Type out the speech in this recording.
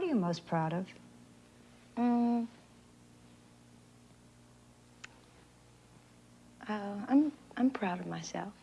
What are you most proud of? Um, Uh, I'm I'm proud of myself.